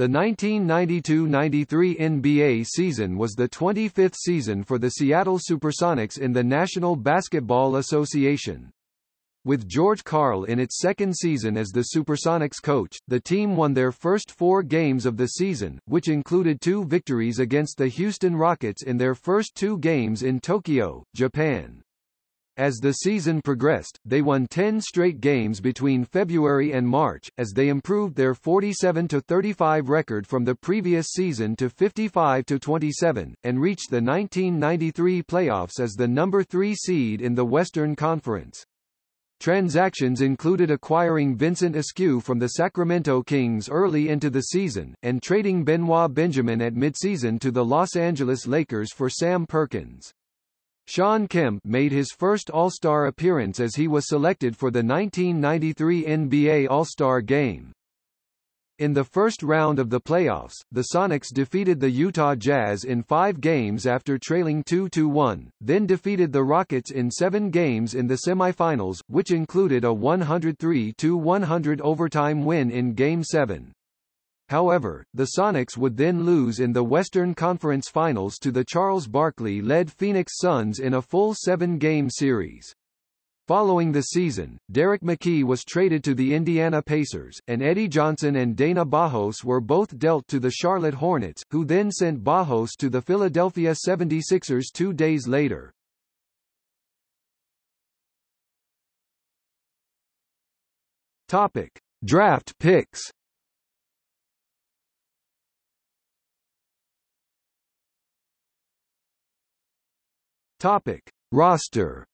The 1992–93 NBA season was the 25th season for the Seattle Supersonics in the National Basketball Association. With George Karl in its second season as the Supersonics coach, the team won their first four games of the season, which included two victories against the Houston Rockets in their first two games in Tokyo, Japan. As the season progressed, they won 10 straight games between February and March, as they improved their 47-35 record from the previous season to 55-27, and reached the 1993 playoffs as the number 3 seed in the Western Conference. Transactions included acquiring Vincent Askew from the Sacramento Kings early into the season, and trading Benoit Benjamin at midseason to the Los Angeles Lakers for Sam Perkins. Shawn Kemp made his first All-Star appearance as he was selected for the 1993 NBA All-Star Game. In the first round of the playoffs, the Sonics defeated the Utah Jazz in five games after trailing 2-1, then defeated the Rockets in seven games in the semifinals, which included a 103-100 overtime win in Game 7. However, the Sonics would then lose in the Western Conference Finals to the Charles Barkley-led Phoenix Suns in a full seven-game series. Following the season, Derrick McKey was traded to the Indiana Pacers, and Eddie Johnson and Dana Barros were both dealt to the Charlotte Hornets, who then sent Barros to the Philadelphia 76ers two days later. Topic. Draft picks Topic: Roster.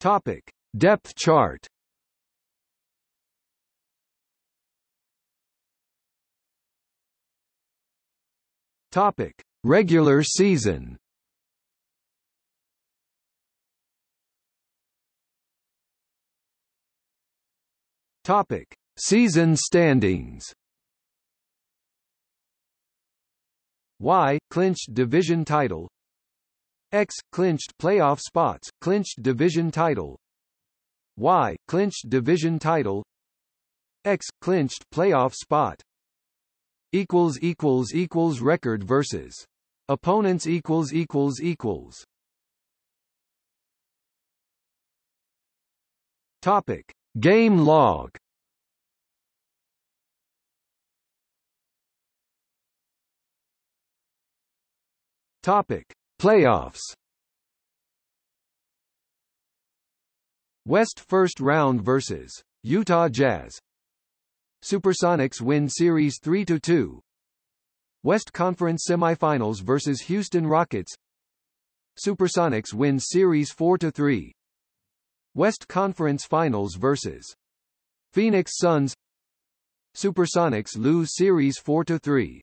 Topic: Depth chart. Topic: Regular season. Topic: Season standings. Y clinched division title. X clinched playoff spots, clinched division title. Y clinched division title. X clinched playoff spot. Equals equals equals record versus opponents equals equals equals. Topic Game log Topic: Playoffs. West first round versus Utah Jazz. Supersonics win series 3 to 2. West Conference semifinals versus Houston Rockets. Supersonics win series 4 to 3. West Conference Finals versus Phoenix Suns. Supersonics lose series 4 to 3.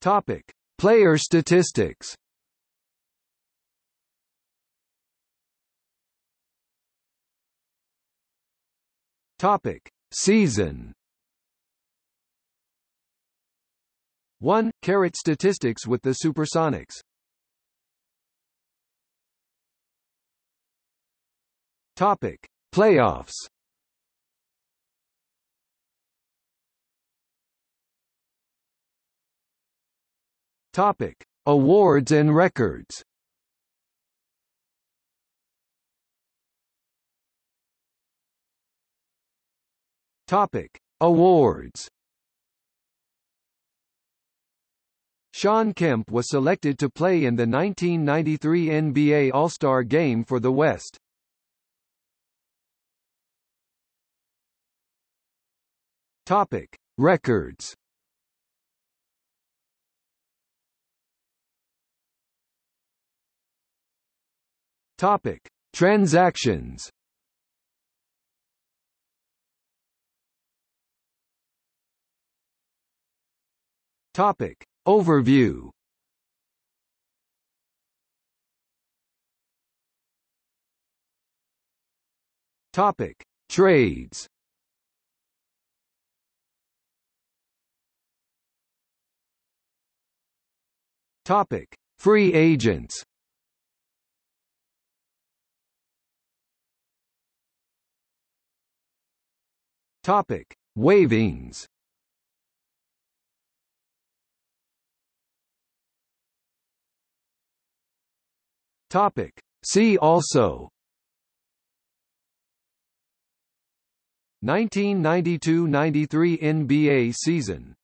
Topic: Player statistics. Topic: Season. 1. Carat statistics with the Supersonics. Topic: Playoffs. Topic: Awards and records. Topic: Awards. Shawn Kemp was selected to play in the 1993 NBA All-Star Game for the West. Topic: Records. Topic: Transactions. Topic: Overview. Topic: Trades. Topic: Free agents. Topic: Wavings. Topic: See also. 1992–93 NBA season